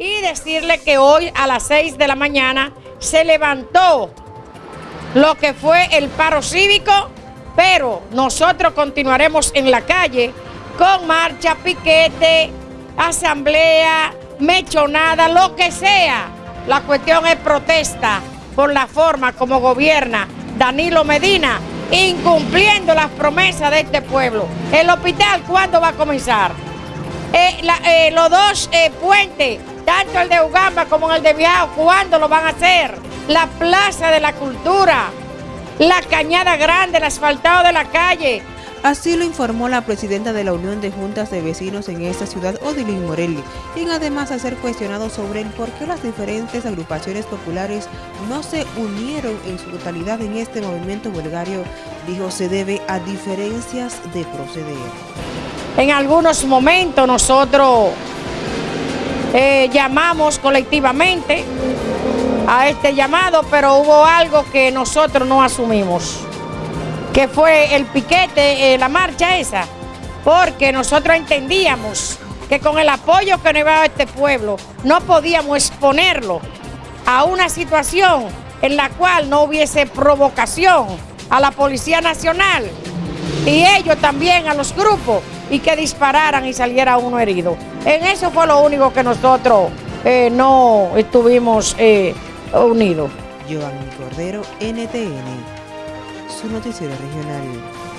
y decirle que hoy a las 6 de la mañana se levantó lo que fue el paro cívico, pero nosotros continuaremos en la calle con marcha, piquete, asamblea, mechonada, lo que sea. La cuestión es protesta por la forma como gobierna Danilo Medina, incumpliendo las promesas de este pueblo. ¿El hospital cuándo va a comenzar? Eh, eh, los dos eh, puentes, tanto el de Ugamba como el de Viao, ¿cuándo lo van a hacer? La Plaza de la Cultura, la Cañada Grande, el asfaltado de la calle, Así lo informó la presidenta de la Unión de Juntas de Vecinos en esta ciudad, Odilín Morelli, quien además a ser cuestionado sobre el por qué las diferentes agrupaciones populares no se unieron en su totalidad en este movimiento huelgario, dijo se debe a diferencias de proceder. En algunos momentos nosotros eh, llamamos colectivamente a este llamado, pero hubo algo que nosotros no asumimos que fue el piquete, eh, la marcha esa, porque nosotros entendíamos que con el apoyo que nos iba a este pueblo no podíamos exponerlo a una situación en la cual no hubiese provocación a la Policía Nacional y ellos también a los grupos y que dispararan y saliera uno herido. En eso fue lo único que nosotros eh, no estuvimos eh, unidos. Cordero, NTN su noticiero regional.